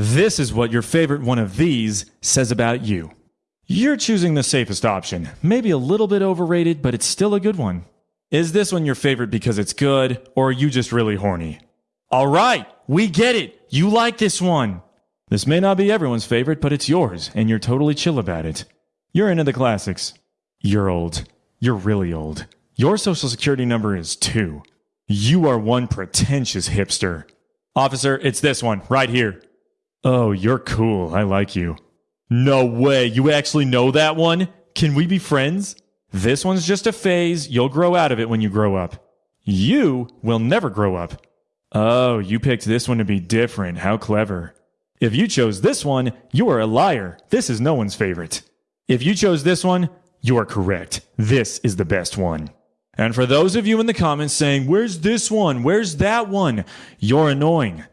This is what your favorite one of these says about you. You're choosing the safest option. Maybe a little bit overrated, but it's still a good one. Is this one your favorite because it's good, or are you just really horny? All right, we get it. You like this one. This may not be everyone's favorite, but it's yours, and you're totally chill about it. You're into the classics. You're old. You're really old. Your social security number is two. You are one pretentious hipster. Officer, it's this one, right here. Oh, you're cool. I like you. No way. You actually know that one? Can we be friends? This one's just a phase. You'll grow out of it when you grow up. You will never grow up. Oh, you picked this one to be different. How clever. If you chose this one, you are a liar. This is no one's favorite. If you chose this one, you are correct. This is the best one. And for those of you in the comments saying, Where's this one? Where's that one? You're annoying.